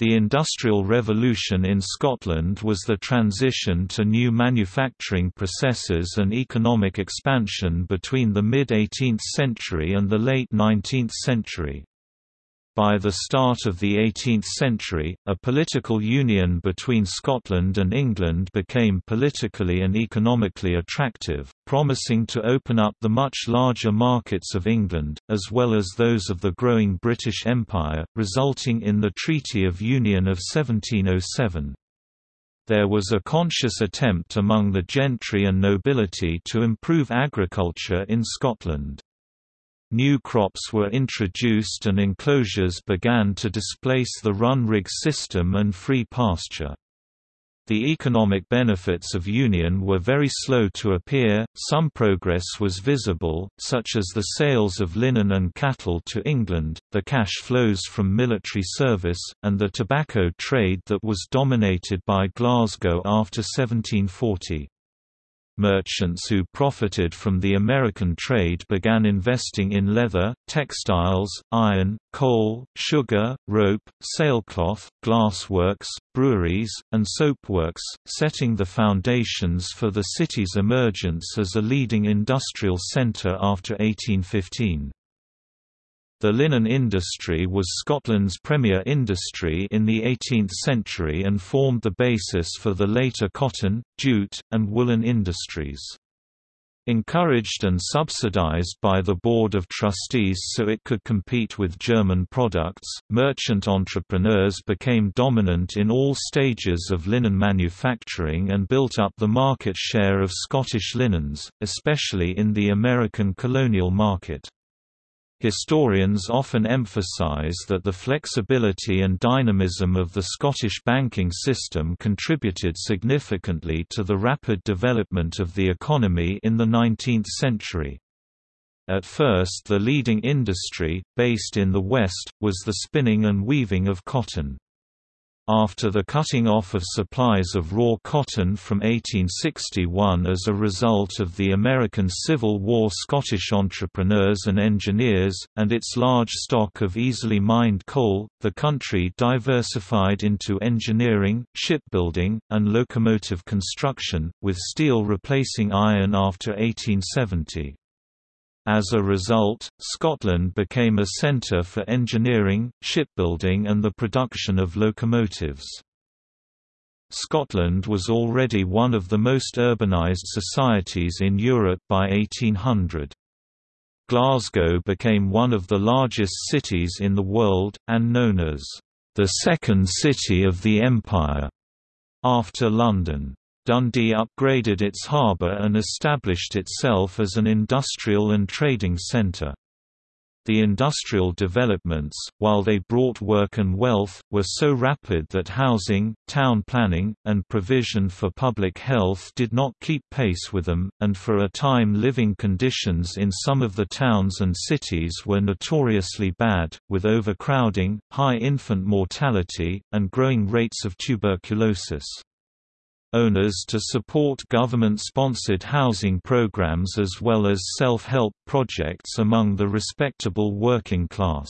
The Industrial Revolution in Scotland was the transition to new manufacturing processes and economic expansion between the mid-18th century and the late 19th century. By the start of the 18th century, a political union between Scotland and England became politically and economically attractive, promising to open up the much larger markets of England, as well as those of the growing British Empire, resulting in the Treaty of Union of 1707. There was a conscious attempt among the gentry and nobility to improve agriculture in Scotland. New crops were introduced and enclosures began to displace the run-rig system and free pasture. The economic benefits of Union were very slow to appear, some progress was visible, such as the sales of linen and cattle to England, the cash flows from military service, and the tobacco trade that was dominated by Glasgow after 1740 merchants who profited from the American trade began investing in leather, textiles, iron, coal, sugar, rope, sailcloth, glassworks, breweries, and soapworks, setting the foundations for the city's emergence as a leading industrial center after 1815. The linen industry was Scotland's premier industry in the 18th century and formed the basis for the later cotton, jute, and woolen industries. Encouraged and subsidized by the Board of Trustees so it could compete with German products, merchant entrepreneurs became dominant in all stages of linen manufacturing and built up the market share of Scottish linens, especially in the American colonial market. Historians often emphasize that the flexibility and dynamism of the Scottish banking system contributed significantly to the rapid development of the economy in the 19th century. At first the leading industry, based in the West, was the spinning and weaving of cotton. After the cutting off of supplies of raw cotton from 1861 as a result of the American Civil War Scottish entrepreneurs and engineers, and its large stock of easily mined coal, the country diversified into engineering, shipbuilding, and locomotive construction, with steel replacing iron after 1870. As a result, Scotland became a centre for engineering, shipbuilding and the production of locomotives. Scotland was already one of the most urbanised societies in Europe by 1800. Glasgow became one of the largest cities in the world, and known as the second city of the empire, after London. Dundee upgraded its harbour and established itself as an industrial and trading centre. The industrial developments, while they brought work and wealth, were so rapid that housing, town planning, and provision for public health did not keep pace with them, and for a time living conditions in some of the towns and cities were notoriously bad, with overcrowding, high infant mortality, and growing rates of tuberculosis owners to support government-sponsored housing programs as well as self-help projects among the respectable working class.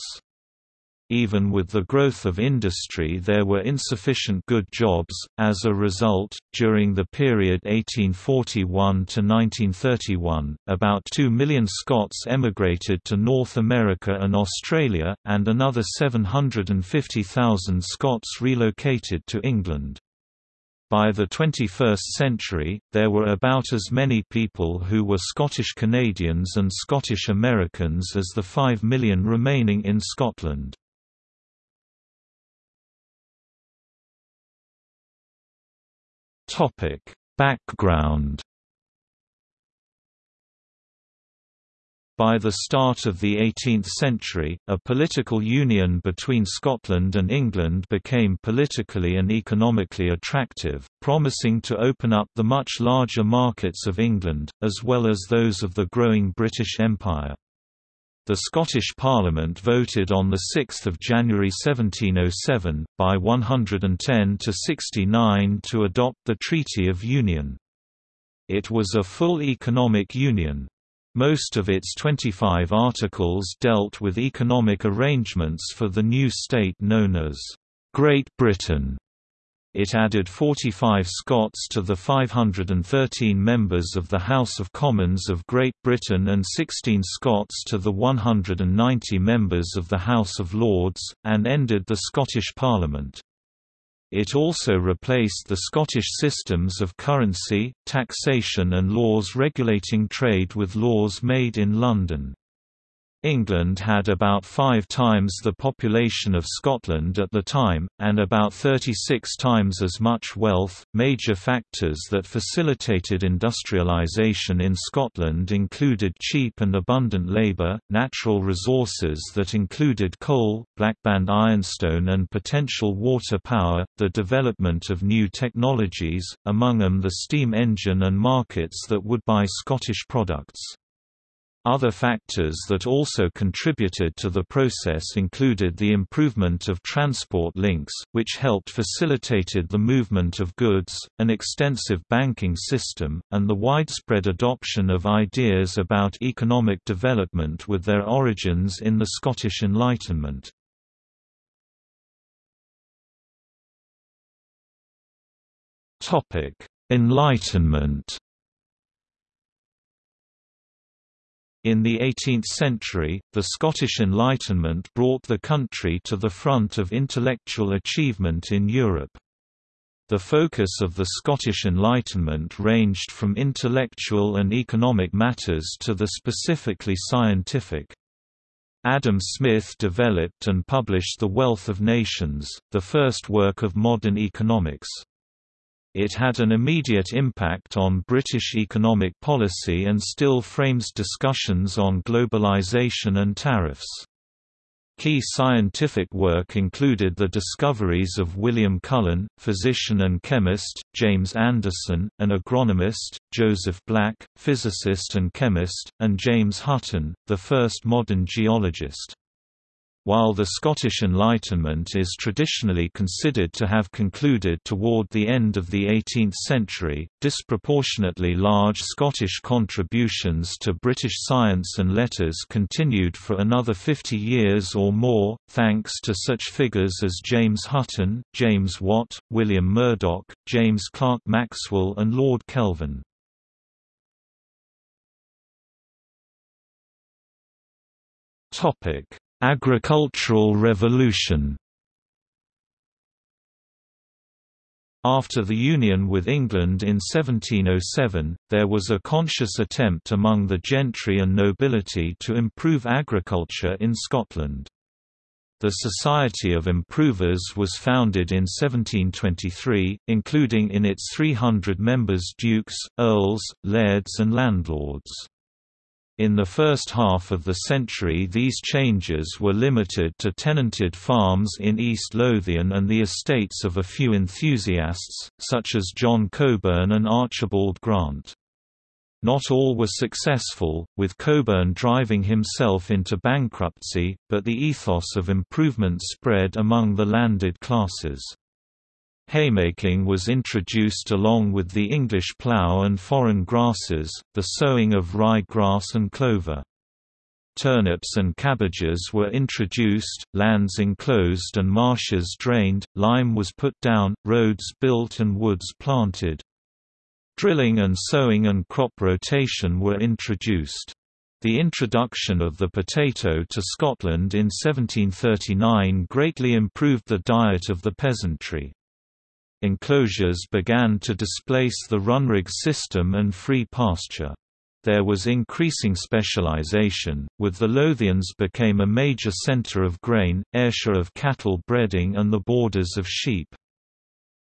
Even with the growth of industry there were insufficient good jobs, as a result, during the period 1841 to 1931, about 2 million Scots emigrated to North America and Australia, and another 750,000 Scots relocated to England. By the 21st century, there were about as many people who were Scottish Canadians and Scottish Americans as the 5 million remaining in Scotland. Background By the start of the 18th century, a political union between Scotland and England became politically and economically attractive, promising to open up the much larger markets of England, as well as those of the growing British Empire. The Scottish Parliament voted on 6 January 1707, by 110 to 69 to adopt the Treaty of Union. It was a full economic union, most of its 25 articles dealt with economic arrangements for the new state known as Great Britain it added 45 Scots to the 513 members of the House of Commons of Great Britain and 16 Scots to the 190 members of the House of Lords, and ended the Scottish Parliament. It also replaced the Scottish systems of currency, taxation and laws regulating trade with laws made in London. England had about five times the population of Scotland at the time, and about 36 times as much wealth. Major factors that facilitated industrialisation in Scotland included cheap and abundant labour, natural resources that included coal, blackband ironstone, and potential water power, the development of new technologies, among them the steam engine and markets that would buy Scottish products. Other factors that also contributed to the process included the improvement of transport links, which helped facilitated the movement of goods, an extensive banking system, and the widespread adoption of ideas about economic development with their origins in the Scottish Enlightenment. Enlightenment In the 18th century, the Scottish Enlightenment brought the country to the front of intellectual achievement in Europe. The focus of the Scottish Enlightenment ranged from intellectual and economic matters to the specifically scientific. Adam Smith developed and published The Wealth of Nations, the first work of modern economics. It had an immediate impact on British economic policy and still frames discussions on globalization and tariffs. Key scientific work included the discoveries of William Cullen, physician and chemist, James Anderson, an agronomist, Joseph Black, physicist and chemist, and James Hutton, the first modern geologist. While the Scottish Enlightenment is traditionally considered to have concluded toward the end of the 18th century, disproportionately large Scottish contributions to British science and letters continued for another 50 years or more, thanks to such figures as James Hutton, James Watt, William Murdoch, James Clerk Maxwell and Lord Kelvin. Topic Agricultural Revolution After the union with England in 1707, there was a conscious attempt among the gentry and nobility to improve agriculture in Scotland. The Society of Improvers was founded in 1723, including in its 300 members dukes, earls, lairds and landlords. In the first half of the century these changes were limited to tenanted farms in East Lothian and the estates of a few enthusiasts, such as John Cockburn and Archibald Grant. Not all were successful, with Cockburn driving himself into bankruptcy, but the ethos of improvement spread among the landed classes. Haymaking was introduced along with the English plough and foreign grasses, the sowing of rye grass and clover. Turnips and cabbages were introduced, lands enclosed and marshes drained, lime was put down, roads built and woods planted. Drilling and sowing and crop rotation were introduced. The introduction of the potato to Scotland in 1739 greatly improved the diet of the peasantry enclosures began to displace the runrig system and free pasture. There was increasing specialization, with the Lothians became a major center of grain, Ayrshire of cattle breeding and the borders of sheep.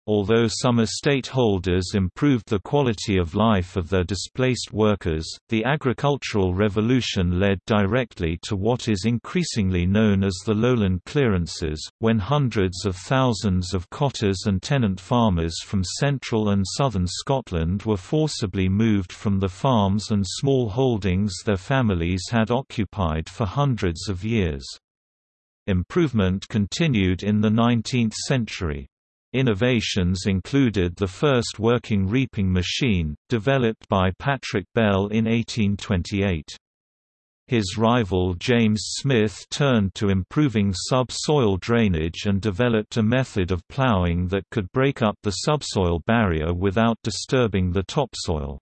Although some estate holders improved the quality of life of their displaced workers, the agricultural revolution led directly to what is increasingly known as the lowland clearances, when hundreds of thousands of cotters and tenant farmers from central and southern Scotland were forcibly moved from the farms and small holdings their families had occupied for hundreds of years. Improvement continued in the 19th century. Innovations included the first working reaping machine, developed by Patrick Bell in 1828. His rival James Smith turned to improving subsoil drainage and developed a method of ploughing that could break up the subsoil barrier without disturbing the topsoil.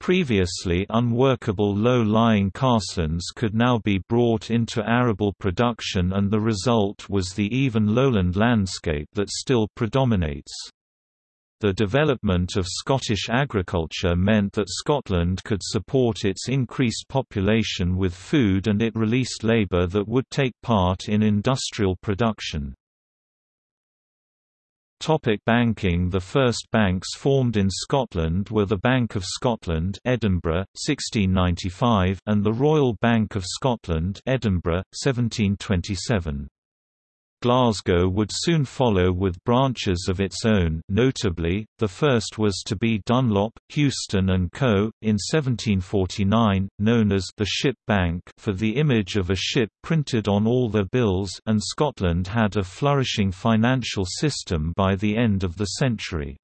Previously unworkable low-lying carselands could now be brought into arable production and the result was the even lowland landscape that still predominates. The development of Scottish agriculture meant that Scotland could support its increased population with food and it released labour that would take part in industrial production. Topic banking The first banks formed in Scotland were the Bank of Scotland Edinburgh, 1695 and the Royal Bank of Scotland Edinburgh, 1727. Glasgow would soon follow with branches of its own notably, the first was to be Dunlop, Houston and Co., in 1749, known as the Ship Bank for the image of a ship printed on all their bills and Scotland had a flourishing financial system by the end of the century.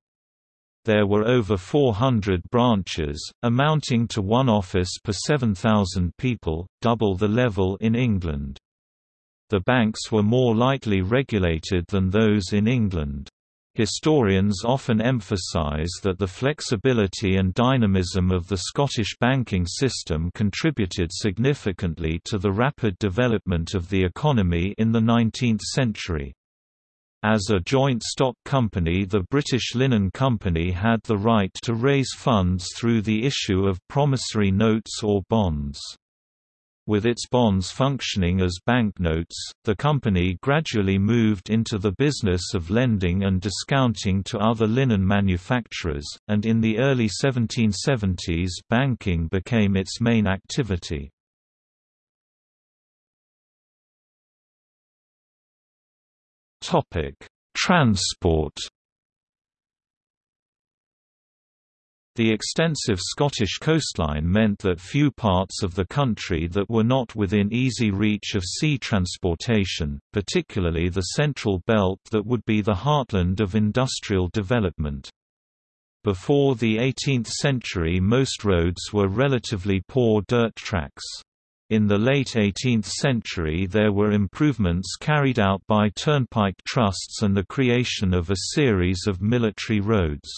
There were over 400 branches, amounting to one office per 7,000 people, double the level in England. The banks were more lightly regulated than those in England. Historians often emphasise that the flexibility and dynamism of the Scottish banking system contributed significantly to the rapid development of the economy in the 19th century. As a joint stock company the British Linen Company had the right to raise funds through the issue of promissory notes or bonds. With its bonds functioning as banknotes, the company gradually moved into the business of lending and discounting to other linen manufacturers, and in the early 1770s banking became its main activity. Transport The extensive Scottish coastline meant that few parts of the country that were not within easy reach of sea transportation, particularly the central belt that would be the heartland of industrial development. Before the 18th century most roads were relatively poor dirt tracks. In the late 18th century there were improvements carried out by turnpike trusts and the creation of a series of military roads.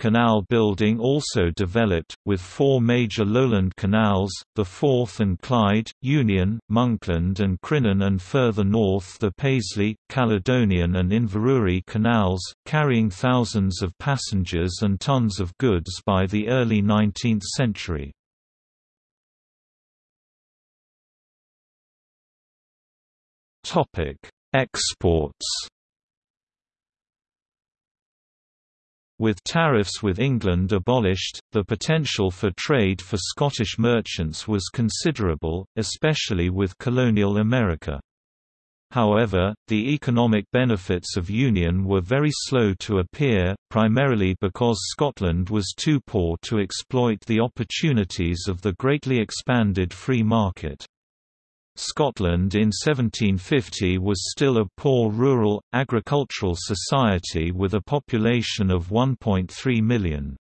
Canal building also developed, with four major lowland canals, the Forth and Clyde, Union, Monkland and Crinan and further north the Paisley, Caledonian and Inverurie canals, carrying thousands of passengers and tons of goods by the early 19th century. Exports With tariffs with England abolished, the potential for trade for Scottish merchants was considerable, especially with colonial America. However, the economic benefits of Union were very slow to appear, primarily because Scotland was too poor to exploit the opportunities of the greatly expanded free market. Scotland in 1750 was still a poor rural, agricultural society with a population of 1.3 million.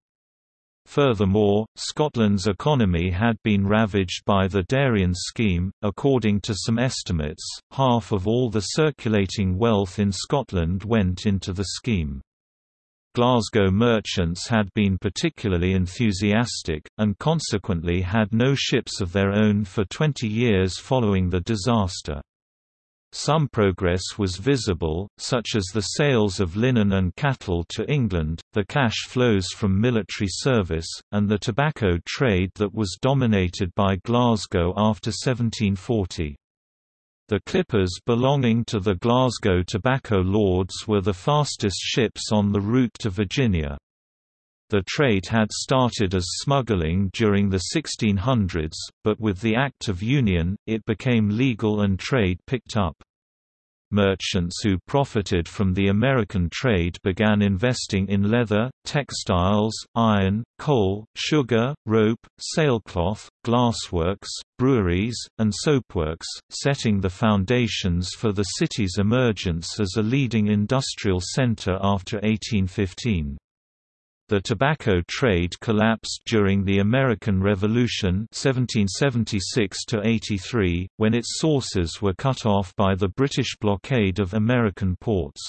Furthermore, Scotland's economy had been ravaged by the Darien scheme. According to some estimates, half of all the circulating wealth in Scotland went into the scheme. Glasgow merchants had been particularly enthusiastic, and consequently had no ships of their own for 20 years following the disaster. Some progress was visible, such as the sales of linen and cattle to England, the cash flows from military service, and the tobacco trade that was dominated by Glasgow after 1740. The clippers belonging to the Glasgow Tobacco Lords were the fastest ships on the route to Virginia. The trade had started as smuggling during the 1600s, but with the Act of Union, it became legal and trade picked up. Merchants who profited from the American trade began investing in leather, textiles, iron, coal, sugar, rope, sailcloth, glassworks, breweries, and soapworks, setting the foundations for the city's emergence as a leading industrial center after 1815. The tobacco trade collapsed during the American Revolution 1776 when its sources were cut off by the British blockade of American ports.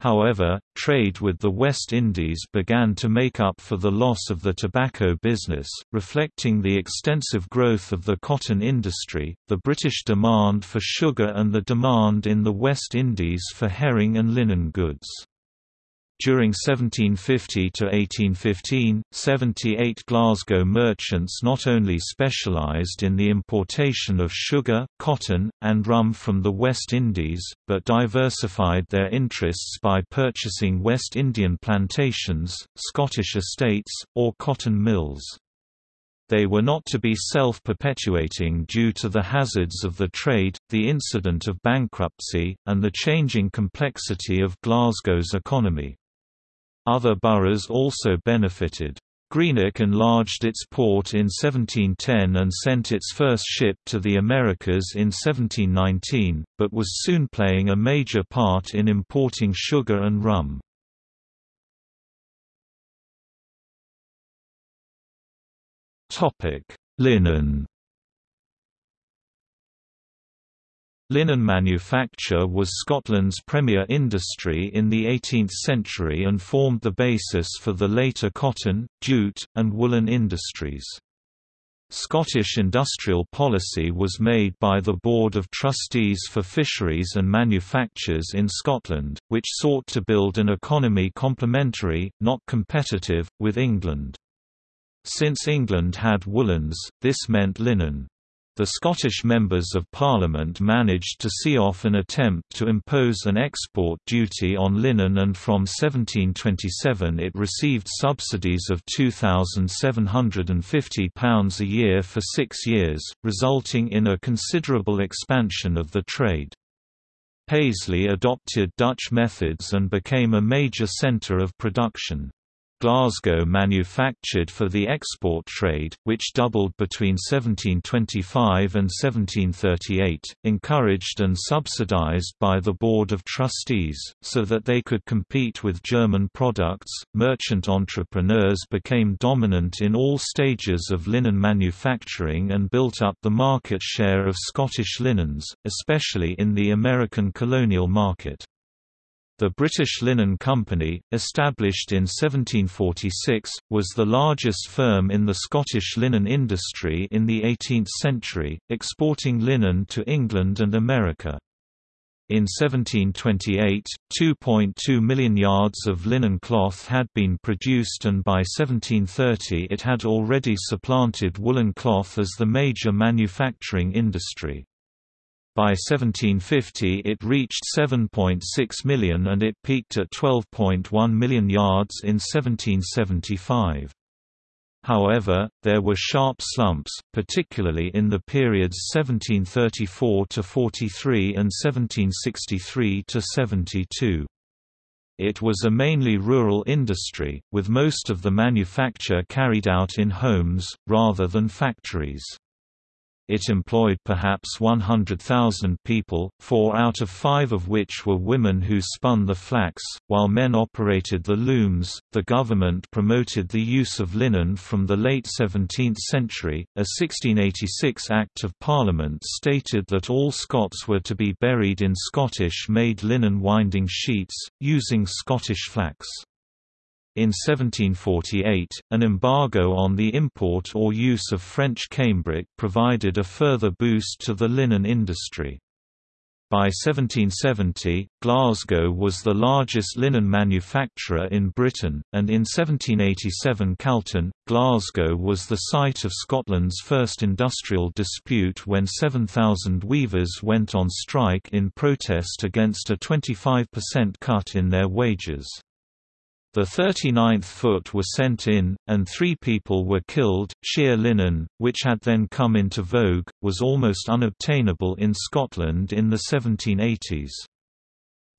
However, trade with the West Indies began to make up for the loss of the tobacco business, reflecting the extensive growth of the cotton industry, the British demand for sugar and the demand in the West Indies for herring and linen goods. During 1750 to 1815, 78 Glasgow merchants not only specialised in the importation of sugar, cotton, and rum from the West Indies, but diversified their interests by purchasing West Indian plantations, Scottish estates, or cotton mills. They were not to be self-perpetuating due to the hazards of the trade, the incident of bankruptcy, and the changing complexity of Glasgow's economy. Other boroughs also benefited. Greenock enlarged its port in 1710 and sent its first ship to the Americas in 1719, but was soon playing a major part in importing sugar and rum. Linen Linen manufacture was Scotland's premier industry in the 18th century and formed the basis for the later cotton, jute, and woolen industries. Scottish industrial policy was made by the Board of Trustees for Fisheries and Manufactures in Scotland, which sought to build an economy complementary, not competitive, with England. Since England had woolens, this meant linen. The Scottish Members of Parliament managed to see off an attempt to impose an export duty on linen and from 1727 it received subsidies of £2,750 a year for six years, resulting in a considerable expansion of the trade. Paisley adopted Dutch methods and became a major centre of production. Glasgow manufactured for the export trade, which doubled between 1725 and 1738, encouraged and subsidized by the Board of Trustees, so that they could compete with German products. Merchant entrepreneurs became dominant in all stages of linen manufacturing and built up the market share of Scottish linens, especially in the American colonial market. The British Linen Company, established in 1746, was the largest firm in the Scottish linen industry in the 18th century, exporting linen to England and America. In 1728, 2.2 million yards of linen cloth had been produced and by 1730 it had already supplanted woolen cloth as the major manufacturing industry. By 1750 it reached 7.6 million and it peaked at 12.1 million yards in 1775. However, there were sharp slumps, particularly in the periods 1734–43 and 1763–72. It was a mainly rural industry, with most of the manufacture carried out in homes, rather than factories. It employed perhaps 100,000 people, four out of five of which were women who spun the flax, while men operated the looms. The government promoted the use of linen from the late 17th century. A 1686 Act of Parliament stated that all Scots were to be buried in Scottish made linen winding sheets, using Scottish flax. In 1748, an embargo on the import or use of French cambric provided a further boost to the linen industry. By 1770, Glasgow was the largest linen manufacturer in Britain, and in 1787 Calton, Glasgow was the site of Scotland's first industrial dispute when 7,000 weavers went on strike in protest against a 25% cut in their wages. The 39th foot was sent in, and three people were killed. Sheer linen, which had then come into vogue, was almost unobtainable in Scotland in the 1780s.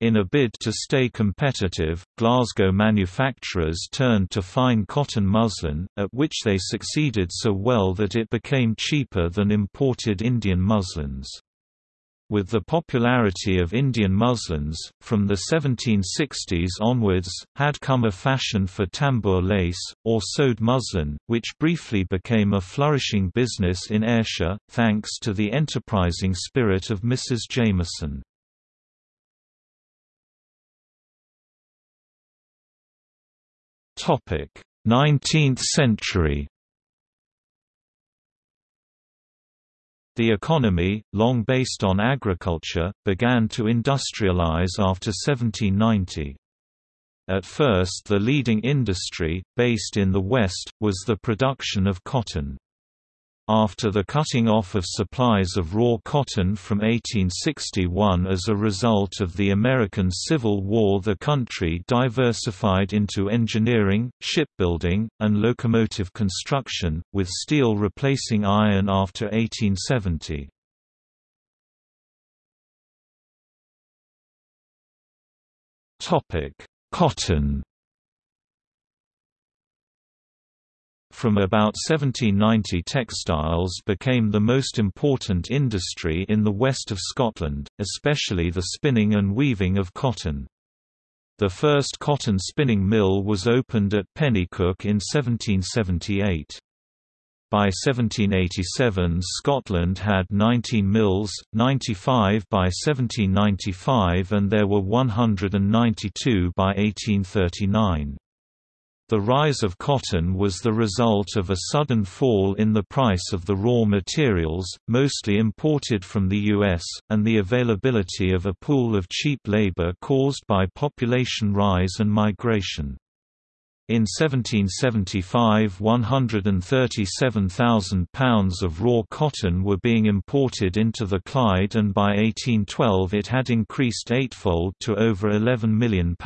In a bid to stay competitive, Glasgow manufacturers turned to fine cotton muslin, at which they succeeded so well that it became cheaper than imported Indian muslins. With the popularity of Indian muslins, from the 1760s onwards, had come a fashion for tambour lace, or sewed muslin, which briefly became a flourishing business in Ayrshire, thanks to the enterprising spirit of Mrs. Jamieson. Topic: 19th century. The economy, long based on agriculture, began to industrialize after 1790. At first the leading industry, based in the West, was the production of cotton. After the cutting off of supplies of raw cotton from 1861 as a result of the American Civil War the country diversified into engineering, shipbuilding, and locomotive construction, with steel replacing iron after 1870. Cotton From about 1790 textiles became the most important industry in the west of Scotland, especially the spinning and weaving of cotton. The first cotton spinning mill was opened at Penicuik in 1778. By 1787 Scotland had 19 mills, 95 by 1795 and there were 192 by 1839. The rise of cotton was the result of a sudden fall in the price of the raw materials, mostly imported from the U.S., and the availability of a pool of cheap labor caused by population rise and migration. In 1775 137,000 pounds of raw cotton were being imported into the Clyde and by 1812 it had increased eightfold to over £11 million.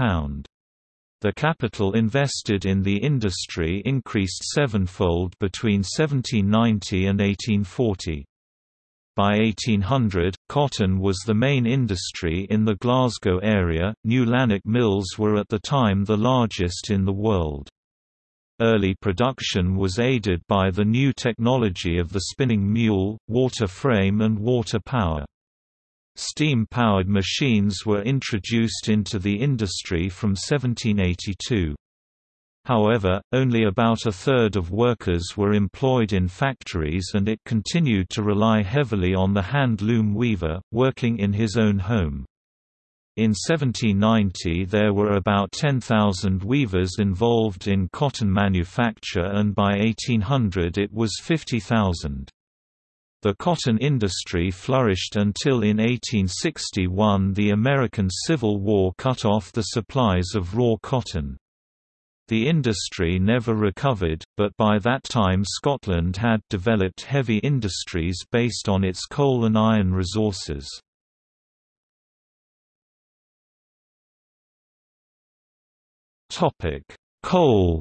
The capital invested in the industry increased sevenfold between 1790 and 1840. By 1800, cotton was the main industry in the Glasgow area. New Lanark mills were at the time the largest in the world. Early production was aided by the new technology of the spinning mule, water frame and water power. Steam-powered machines were introduced into the industry from 1782. However, only about a third of workers were employed in factories and it continued to rely heavily on the hand-loom weaver, working in his own home. In 1790 there were about 10,000 weavers involved in cotton manufacture and by 1800 it was 50,000. The cotton industry flourished until in 1861 the American Civil War cut off the supplies of raw cotton. The industry never recovered, but by that time Scotland had developed heavy industries based on its coal and iron resources. Coal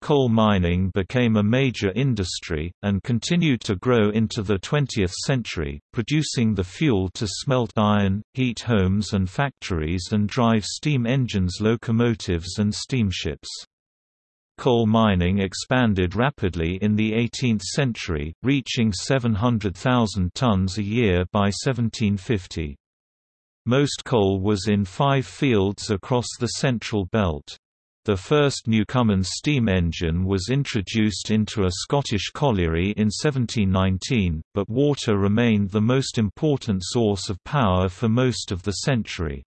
Coal mining became a major industry, and continued to grow into the 20th century, producing the fuel to smelt iron, heat homes and factories and drive steam engines locomotives and steamships. Coal mining expanded rapidly in the 18th century, reaching 700,000 tons a year by 1750. Most coal was in five fields across the Central Belt. The first Newcomen steam engine was introduced into a Scottish colliery in 1719, but water remained the most important source of power for most of the century.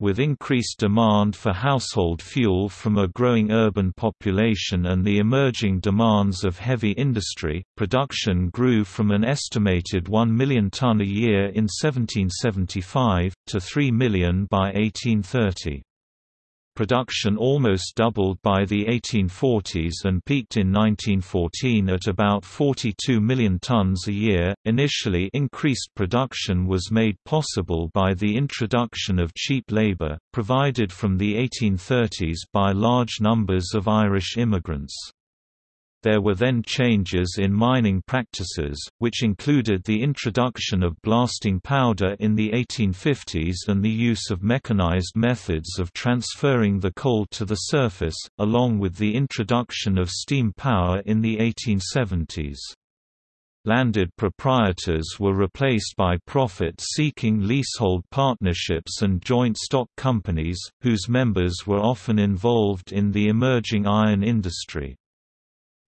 With increased demand for household fuel from a growing urban population and the emerging demands of heavy industry, production grew from an estimated 1 million ton a year in 1775, to 3 million by 1830. Production almost doubled by the 1840s and peaked in 1914 at about 42 million tons a year. Initially, increased production was made possible by the introduction of cheap labor, provided from the 1830s by large numbers of Irish immigrants. There were then changes in mining practices, which included the introduction of blasting powder in the 1850s and the use of mechanized methods of transferring the coal to the surface, along with the introduction of steam power in the 1870s. landed proprietors were replaced by profit-seeking leasehold partnerships and joint stock companies, whose members were often involved in the emerging iron industry.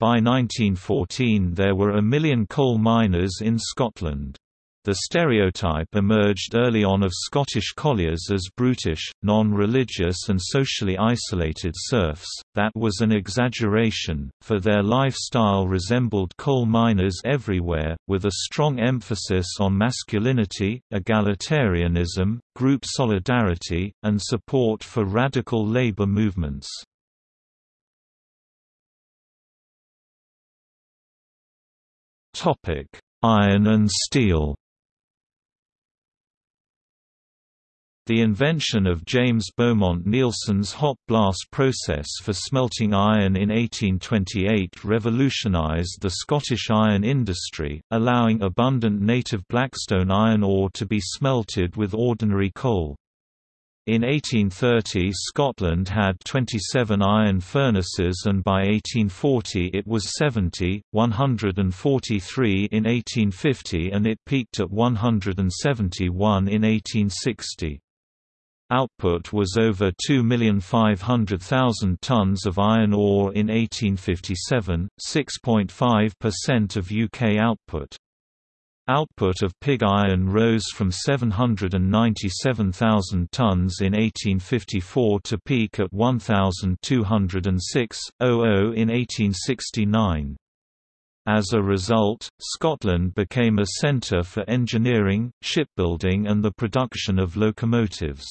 By 1914 there were a million coal miners in Scotland. The stereotype emerged early on of Scottish colliers as brutish, non-religious and socially isolated serfs, that was an exaggeration, for their lifestyle resembled coal miners everywhere, with a strong emphasis on masculinity, egalitarianism, group solidarity, and support for radical labour movements. Iron and steel The invention of James Beaumont Neilson's hot blast process for smelting iron in 1828 revolutionized the Scottish iron industry, allowing abundant native Blackstone iron ore to be smelted with ordinary coal. In 1830 Scotland had 27 iron furnaces and by 1840 it was 70, 143 in 1850 and it peaked at 171 in 1860. Output was over 2,500,000 tons of iron ore in 1857, 6.5% of UK output. Output of pig iron rose from 797,000 tons in 1854 to peak at 1,206,000 in 1869. As a result, Scotland became a centre for engineering, shipbuilding and the production of locomotives.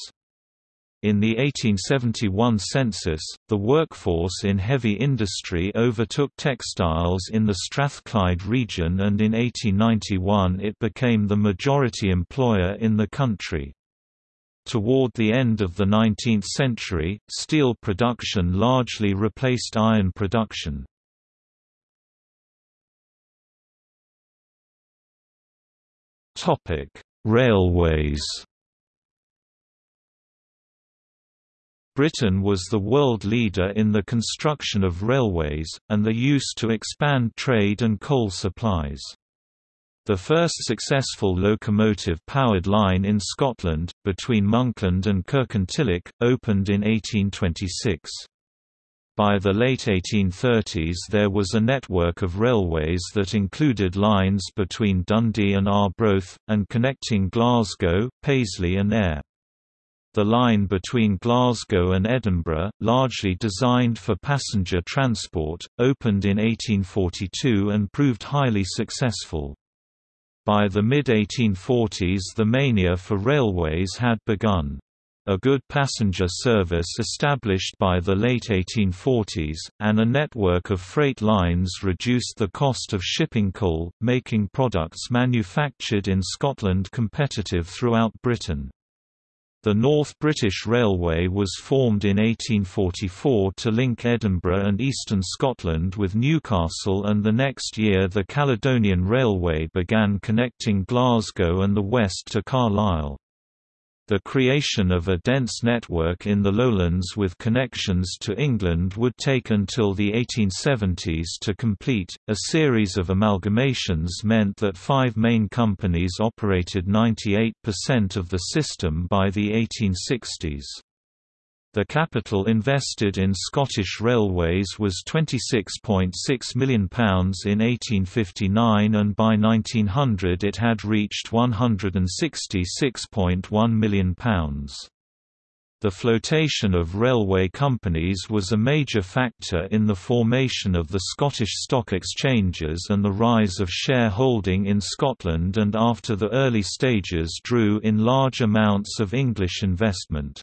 In the 1871 census, the workforce in heavy industry overtook textiles in the Strathclyde region and in 1891 it became the majority employer in the country. Toward the end of the 19th century, steel production largely replaced iron production. Railways Britain was the world leader in the construction of railways, and the use to expand trade and coal supplies. The first successful locomotive-powered line in Scotland, between Monkland and Kirkintilloch, opened in 1826. By the late 1830s there was a network of railways that included lines between Dundee and Arbroath, and connecting Glasgow, Paisley and Ayr. The line between Glasgow and Edinburgh, largely designed for passenger transport, opened in 1842 and proved highly successful. By the mid-1840s the mania for railways had begun. A good passenger service established by the late 1840s, and a network of freight lines reduced the cost of shipping coal, making products manufactured in Scotland competitive throughout Britain. The North British Railway was formed in 1844 to link Edinburgh and eastern Scotland with Newcastle and the next year the Caledonian Railway began connecting Glasgow and the west to Carlisle. The creation of a dense network in the lowlands with connections to England would take until the 1870s to complete. A series of amalgamations meant that five main companies operated 98% of the system by the 1860s. The capital invested in Scottish Railways was £26.6 million in 1859 and by 1900 it had reached £166.1 million. The flotation of railway companies was a major factor in the formation of the Scottish stock exchanges and the rise of shareholding in Scotland and after the early stages drew in large amounts of English investment.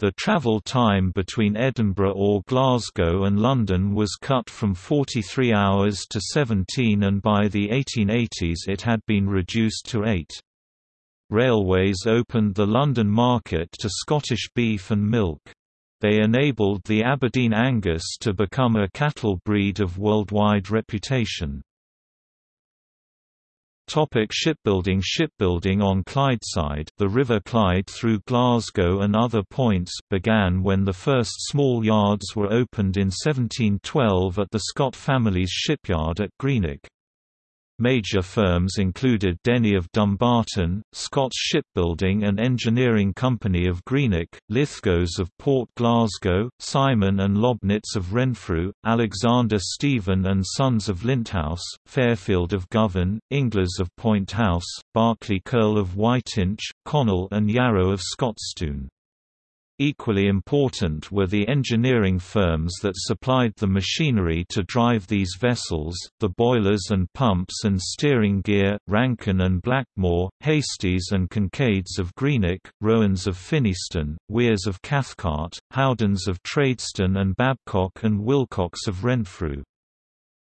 The travel time between Edinburgh or Glasgow and London was cut from 43 hours to 17 and by the 1880s it had been reduced to 8. Railways opened the London market to Scottish beef and milk. They enabled the Aberdeen Angus to become a cattle breed of worldwide reputation. Topic shipbuilding Shipbuilding on Clydeside the River Clyde through Glasgow and other points began when the first small yards were opened in 1712 at the Scott family's shipyard at Greenock. Major firms included Denny of Dumbarton, Scott's Shipbuilding and Engineering Company of Greenock, Lithgows of Port Glasgow, Simon and Lobnitz of Renfrew, Alexander Stephen and Sons of Linthouse, Fairfield of Govan, Inglis of Point House, Barclay Curle of Whiteinch, Connell and Yarrow of Scotstoun. Equally important were the engineering firms that supplied the machinery to drive these vessels, the boilers and pumps and steering gear, Rankin and Blackmore, Hasties and Kincaids of Greenock, Rowans of Finnieston, Weirs of Cathcart, Howdens of Tradeston and Babcock and Wilcox of Renfrew.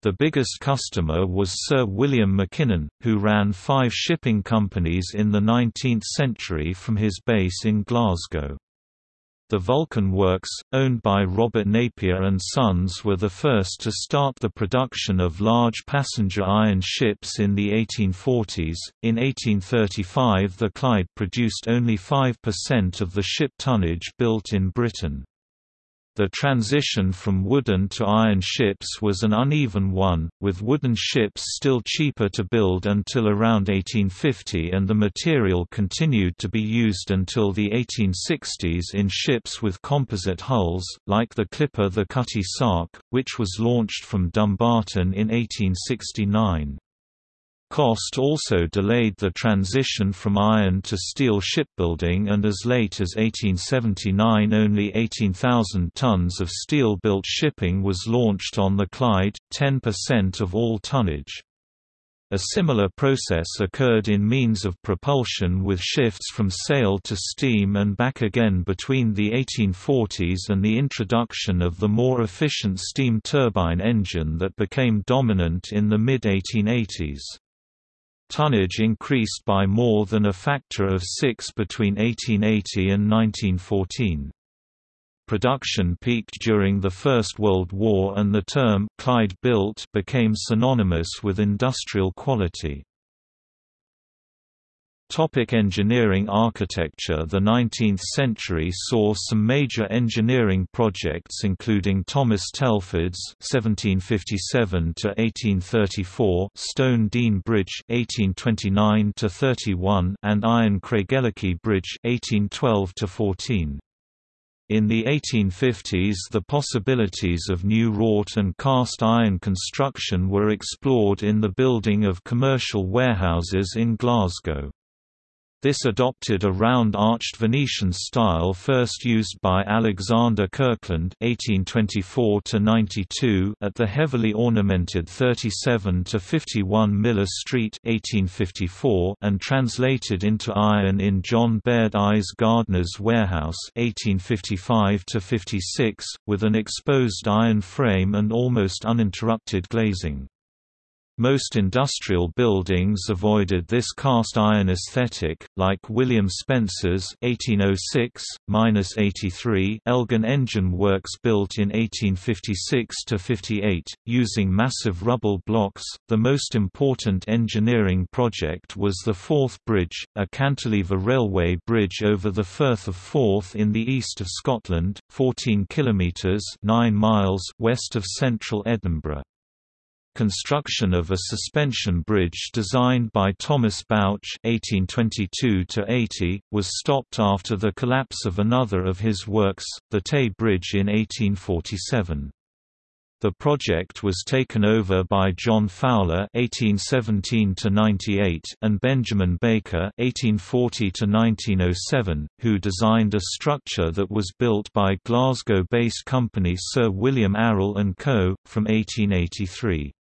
The biggest customer was Sir William Mackinnon, who ran five shipping companies in the 19th century from his base in Glasgow. The Vulcan Works, owned by Robert Napier and Sons were the first to start the production of large passenger iron ships in the 1840s. In 1835 the Clyde produced only 5% of the ship tonnage built in Britain. The transition from wooden to iron ships was an uneven one, with wooden ships still cheaper to build until around 1850 and the material continued to be used until the 1860s in ships with composite hulls, like the clipper the Cutty Sark, which was launched from Dumbarton in 1869. Cost also delayed the transition from iron to steel shipbuilding and as late as 1879 only 18,000 tons of steel-built shipping was launched on the Clyde, 10% of all tonnage. A similar process occurred in means of propulsion with shifts from sail to steam and back again between the 1840s and the introduction of the more efficient steam turbine engine that became dominant in the mid-1880s. Tonnage increased by more than a factor of six between 1880 and 1914. Production peaked during the First World War and the term «Clyde built» became synonymous with industrial quality. Topic engineering architecture The 19th century saw some major engineering projects including Thomas Telford's (1757–1834) Stone Dean Bridge (1829–31) and Iron Craigellachie Bridge (1812–14). In the 1850s the possibilities of new wrought and cast iron construction were explored in the building of commercial warehouses in Glasgow. This adopted a round-arched Venetian style first used by Alexander Kirkland (1824–92) at the heavily ornamented 37–51 Miller Street (1854) and translated into iron in John Baird I's Gardner's Warehouse (1855–56), with an exposed iron frame and almost uninterrupted glazing. Most industrial buildings avoided this cast iron aesthetic, like William Spencer's (1806–83) Elgin Engine Works built in 1856–58, using massive rubble blocks. The most important engineering project was the Forth Bridge, a cantilever railway bridge over the Firth of Forth in the east of Scotland, 14 kilometres (9 miles) west of central Edinburgh. Construction of a suspension bridge designed by Thomas Bouch (1822–80) was stopped after the collapse of another of his works, the Tay Bridge in 1847. The project was taken over by John Fowler (1817–98) and Benjamin Baker (1840–1907), who designed a structure that was built by Glasgow-based company Sir William Arrol and Co. from 1883.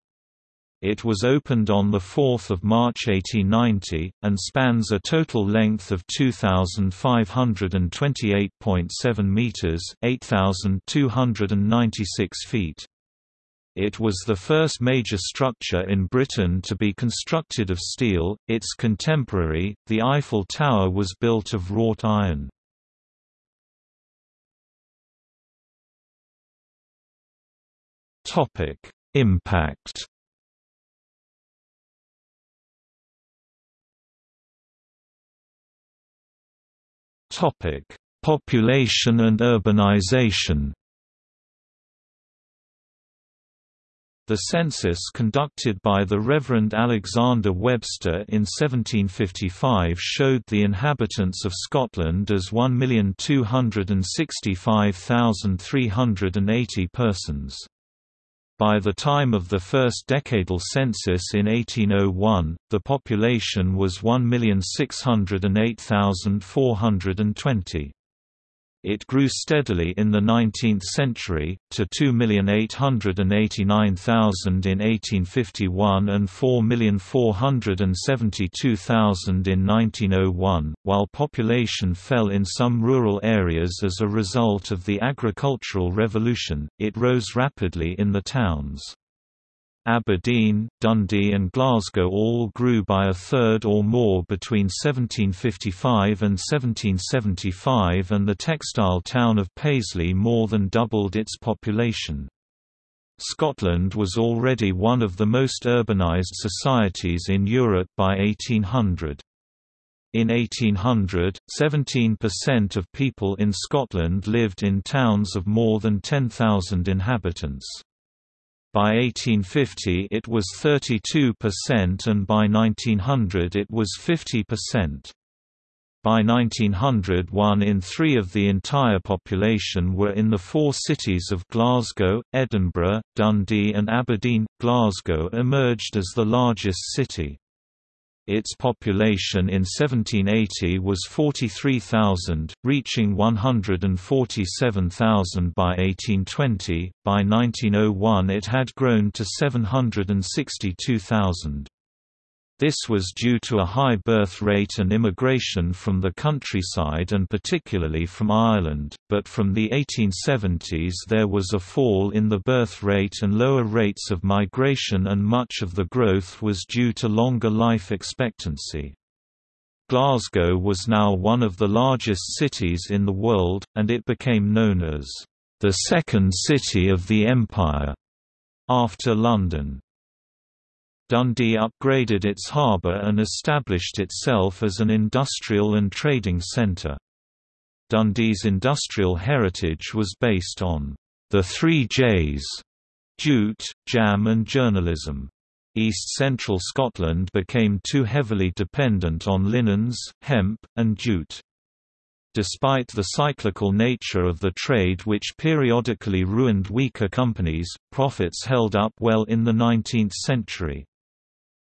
It was opened on 4 March 1890, and spans a total length of 2,528.7 metres 8,296 feet. It was the first major structure in Britain to be constructed of steel. Its contemporary, the Eiffel Tower was built of wrought iron. Impact Topic: Population and urbanization. The census conducted by the Reverend Alexander Webster in 1755 showed the inhabitants of Scotland as 1,265,380 persons. By the time of the first decadal census in 1801, the population was 1,608,420. It grew steadily in the 19th century, to 2,889,000 in 1851 and 4,472,000 in 1901, while population fell in some rural areas as a result of the agricultural revolution, it rose rapidly in the towns. Aberdeen, Dundee and Glasgow all grew by a third or more between 1755 and 1775 and the textile town of Paisley more than doubled its population. Scotland was already one of the most urbanised societies in Europe by 1800. In 1800, 17% of people in Scotland lived in towns of more than 10,000 inhabitants. By 1850 it was 32% and by 1900 it was 50%. By 1900 one in three of the entire population were in the four cities of Glasgow, Edinburgh, Dundee and Aberdeen. Glasgow emerged as the largest city. Its population in 1780 was 43,000, reaching 147,000 by 1820. By 1901 it had grown to 762,000. This was due to a high birth rate and immigration from the countryside and particularly from Ireland, but from the 1870s there was a fall in the birth rate and lower rates of migration and much of the growth was due to longer life expectancy. Glasgow was now one of the largest cities in the world, and it became known as the second city of the empire after London. Dundee upgraded its harbour and established itself as an industrial and trading centre. Dundee's industrial heritage was based on the three J's jute, jam and journalism. East Central Scotland became too heavily dependent on linens, hemp, and jute. Despite the cyclical nature of the trade which periodically ruined weaker companies, profits held up well in the 19th century.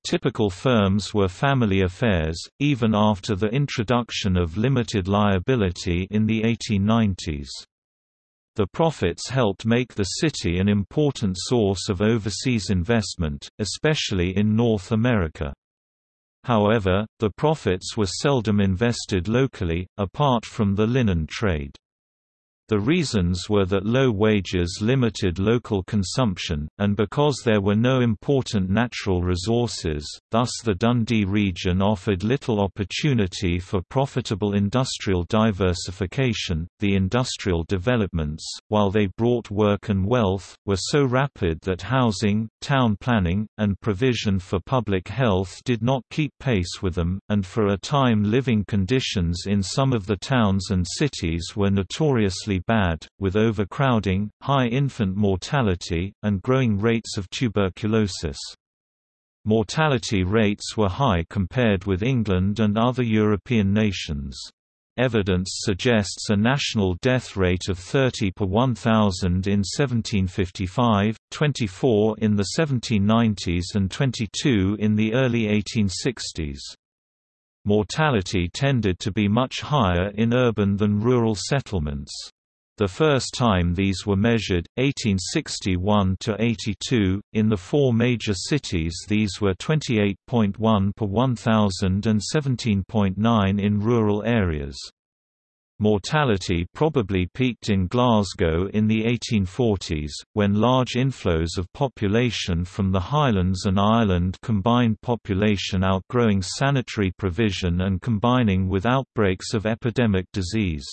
Typical firms were family affairs, even after the introduction of limited liability in the 1890s. The profits helped make the city an important source of overseas investment, especially in North America. However, the profits were seldom invested locally, apart from the linen trade. The reasons were that low wages limited local consumption, and because there were no important natural resources, thus the Dundee region offered little opportunity for profitable industrial diversification. The industrial developments, while they brought work and wealth, were so rapid that housing, town planning, and provision for public health did not keep pace with them, and for a time living conditions in some of the towns and cities were notoriously bad, with overcrowding, high infant mortality, and growing rates of tuberculosis. Mortality rates were high compared with England and other European nations. Evidence suggests a national death rate of 30 per 1,000 in 1755, 24 in the 1790s and 22 in the early 1860s. Mortality tended to be much higher in urban than rural settlements. The first time these were measured, 1861–82, in the four major cities these were 28.1 per 1,000 and 17.9 in rural areas. Mortality probably peaked in Glasgow in the 1840s, when large inflows of population from the Highlands and Ireland combined population outgrowing sanitary provision and combining with outbreaks of epidemic disease.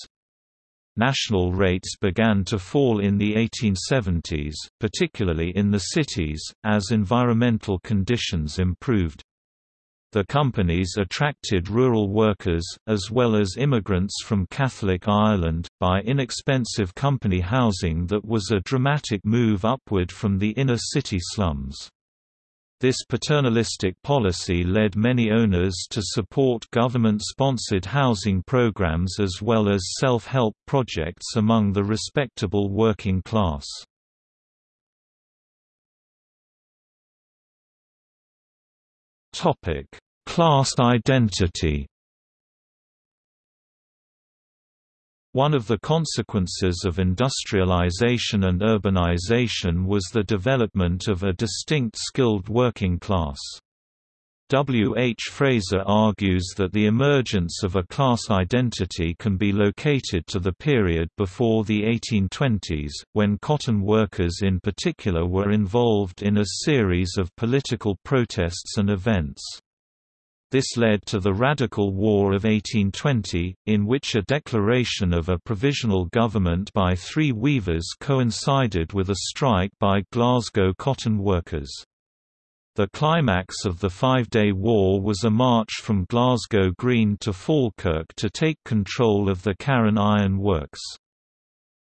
National rates began to fall in the 1870s, particularly in the cities, as environmental conditions improved. The companies attracted rural workers, as well as immigrants from Catholic Ireland, by inexpensive company housing that was a dramatic move upward from the inner city slums. This paternalistic policy led many owners to support government-sponsored housing programs as well as self-help projects among the respectable working class. Class identity One of the consequences of industrialization and urbanization was the development of a distinct skilled working class. W. H. Fraser argues that the emergence of a class identity can be located to the period before the 1820s, when cotton workers in particular were involved in a series of political protests and events. This led to the Radical War of 1820, in which a declaration of a provisional government by three weavers coincided with a strike by Glasgow cotton workers. The climax of the Five-Day War was a march from Glasgow Green to Falkirk to take control of the Carron Iron Works.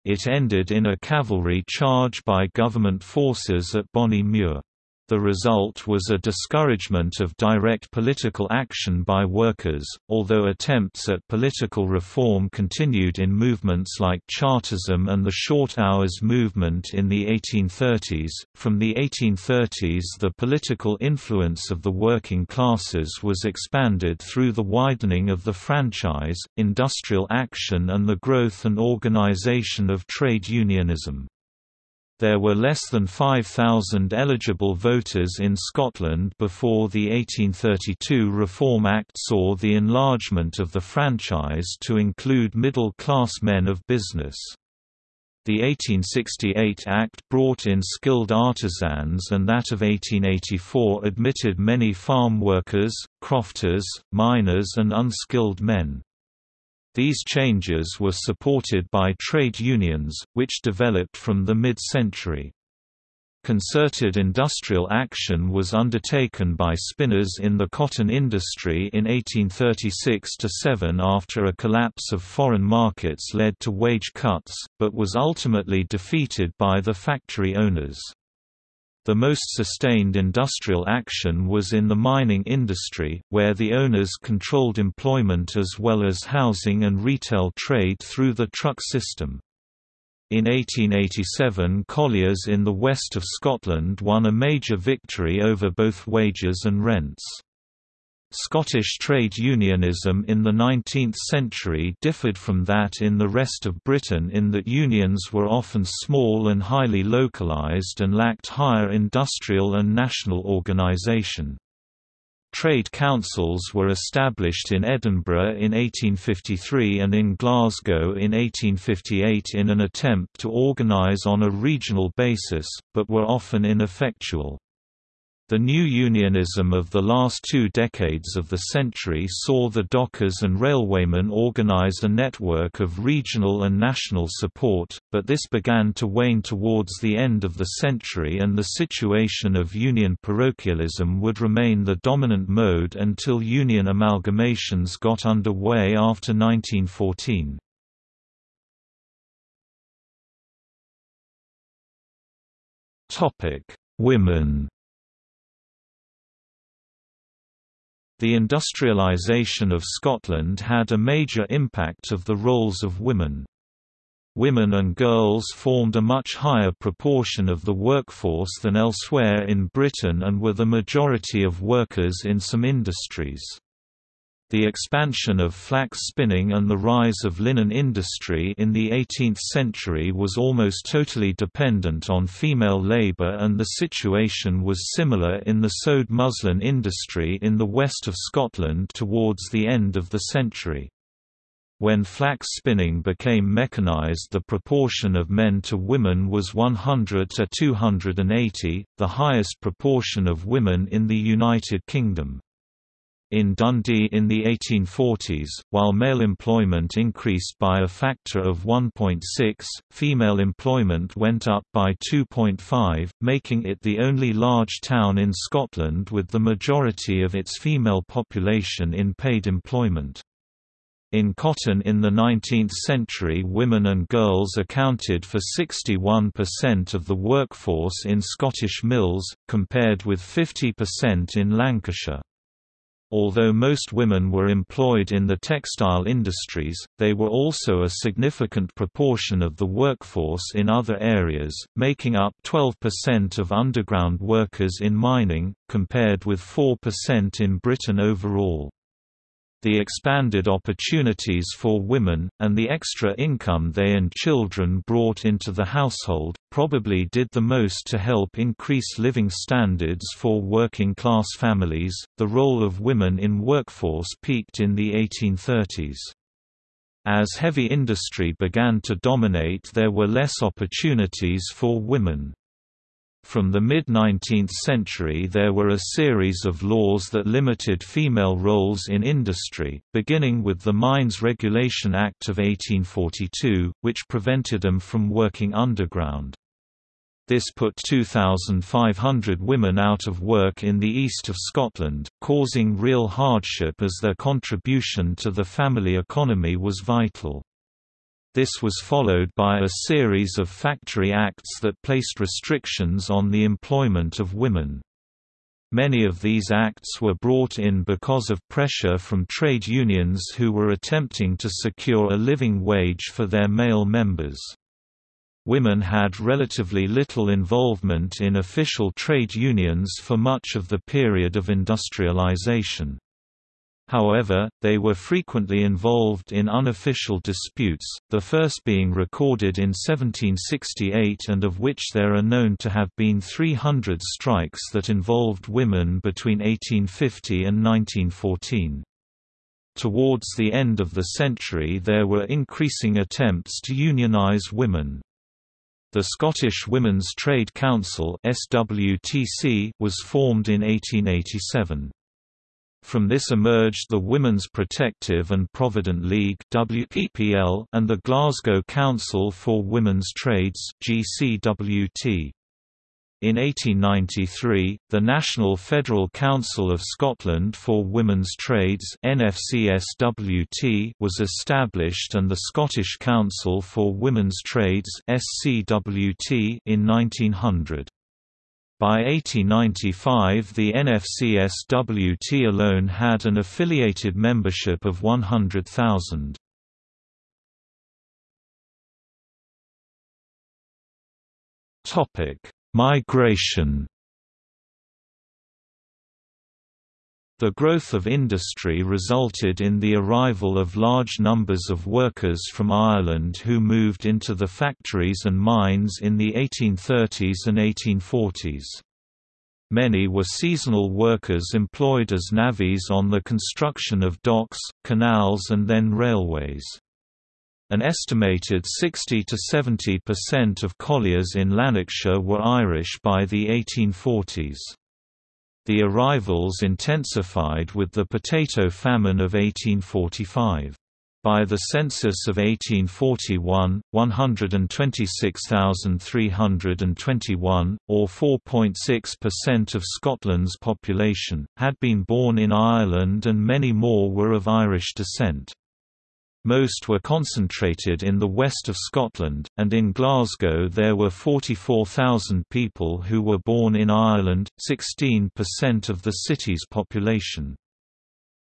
It ended in a cavalry charge by government forces at Bonnymuir. The result was a discouragement of direct political action by workers, although attempts at political reform continued in movements like Chartism and the Short Hours movement in the 1830s. From the 1830s, the political influence of the working classes was expanded through the widening of the franchise, industrial action, and the growth and organization of trade unionism. There were less than 5,000 eligible voters in Scotland before the 1832 Reform Act saw the enlargement of the franchise to include middle-class men of business. The 1868 Act brought in skilled artisans and that of 1884 admitted many farm workers, crofters, miners and unskilled men. These changes were supported by trade unions, which developed from the mid-century. Concerted industrial action was undertaken by spinners in the cotton industry in 1836–7 after a collapse of foreign markets led to wage cuts, but was ultimately defeated by the factory owners. The most sustained industrial action was in the mining industry, where the owners controlled employment as well as housing and retail trade through the truck system. In 1887 colliers in the west of Scotland won a major victory over both wages and rents. Scottish trade unionism in the 19th century differed from that in the rest of Britain in that unions were often small and highly localised and lacked higher industrial and national organisation. Trade councils were established in Edinburgh in 1853 and in Glasgow in 1858 in an attempt to organise on a regional basis, but were often ineffectual. The new unionism of the last two decades of the century saw the dockers and railwaymen organize a network of regional and national support, but this began to wane towards the end of the century and the situation of union parochialism would remain the dominant mode until union amalgamations got underway after 1914. Women The industrialisation of Scotland had a major impact of the roles of women. Women and girls formed a much higher proportion of the workforce than elsewhere in Britain and were the majority of workers in some industries. The expansion of flax spinning and the rise of linen industry in the 18th century was almost totally dependent on female labor and the situation was similar in the sewed muslin industry in the west of Scotland towards the end of the century. When flax spinning became mechanized the proportion of men to women was 100 to 280, the highest proportion of women in the United Kingdom. In Dundee in the 1840s, while male employment increased by a factor of 1.6, female employment went up by 2.5, making it the only large town in Scotland with the majority of its female population in paid employment. In cotton in the 19th century women and girls accounted for 61% of the workforce in Scottish mills, compared with 50% in Lancashire. Although most women were employed in the textile industries, they were also a significant proportion of the workforce in other areas, making up 12% of underground workers in mining, compared with 4% in Britain overall the expanded opportunities for women, and the extra income they and children brought into the household, probably did the most to help increase living standards for working class families. The role of women in workforce peaked in the 1830s. As heavy industry began to dominate, there were less opportunities for women. From the mid-19th century there were a series of laws that limited female roles in industry, beginning with the Mines Regulation Act of 1842, which prevented them from working underground. This put 2,500 women out of work in the east of Scotland, causing real hardship as their contribution to the family economy was vital. This was followed by a series of factory acts that placed restrictions on the employment of women. Many of these acts were brought in because of pressure from trade unions who were attempting to secure a living wage for their male members. Women had relatively little involvement in official trade unions for much of the period of industrialization. However, they were frequently involved in unofficial disputes, the first being recorded in 1768 and of which there are known to have been 300 strikes that involved women between 1850 and 1914. Towards the end of the century there were increasing attempts to unionize women. The Scottish Women's Trade Council was formed in 1887. From this emerged the Women's Protective and Provident League WPPL and the Glasgow Council for Women's Trades GCWT. In 1893, the National Federal Council of Scotland for Women's Trades NFCSWT was established and the Scottish Council for Women's Trades SCWT in 1900. By 1895 the NFCSWT alone had an affiliated membership of 100,000. Migration The growth of industry resulted in the arrival of large numbers of workers from Ireland who moved into the factories and mines in the 1830s and 1840s. Many were seasonal workers employed as navvies on the construction of docks, canals and then railways. An estimated 60 to 70% of colliers in Lanarkshire were Irish by the 1840s. The arrivals intensified with the potato famine of 1845. By the census of 1841, 126,321, or 4.6% of Scotland's population, had been born in Ireland and many more were of Irish descent. Most were concentrated in the west of Scotland, and in Glasgow there were 44,000 people who were born in Ireland, 16% of the city's population.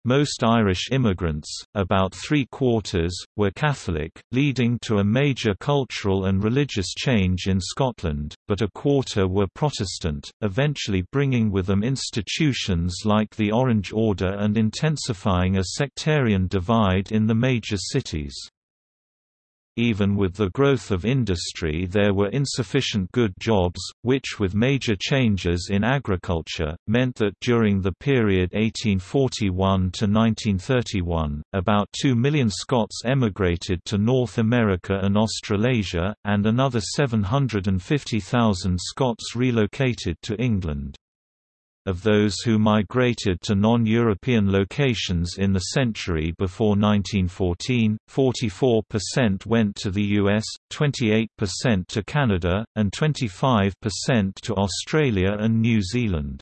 Most Irish immigrants, about three-quarters, were Catholic, leading to a major cultural and religious change in Scotland, but a quarter were Protestant, eventually bringing with them institutions like the Orange Order and intensifying a sectarian divide in the major cities. Even with the growth of industry there were insufficient good jobs, which with major changes in agriculture, meant that during the period 1841 to 1931, about 2 million Scots emigrated to North America and Australasia, and another 750,000 Scots relocated to England. Of those who migrated to non-European locations in the century before 1914, 44% went to the US, 28% to Canada, and 25% to Australia and New Zealand.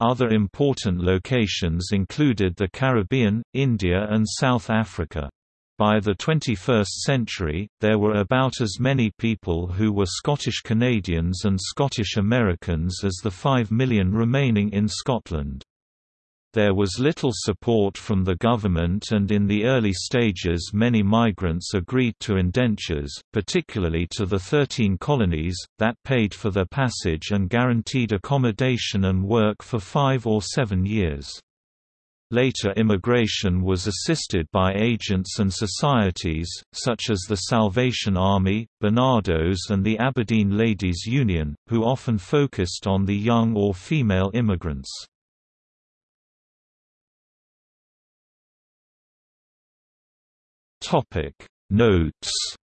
Other important locations included the Caribbean, India and South Africa. By the 21st century, there were about as many people who were Scottish Canadians and Scottish Americans as the 5 million remaining in Scotland. There was little support from the government and in the early stages many migrants agreed to indentures, particularly to the Thirteen Colonies, that paid for their passage and guaranteed accommodation and work for five or seven years. Later immigration was assisted by agents and societies, such as the Salvation Army, Barnardos and the Aberdeen Ladies' Union, who often focused on the young or female immigrants. Notes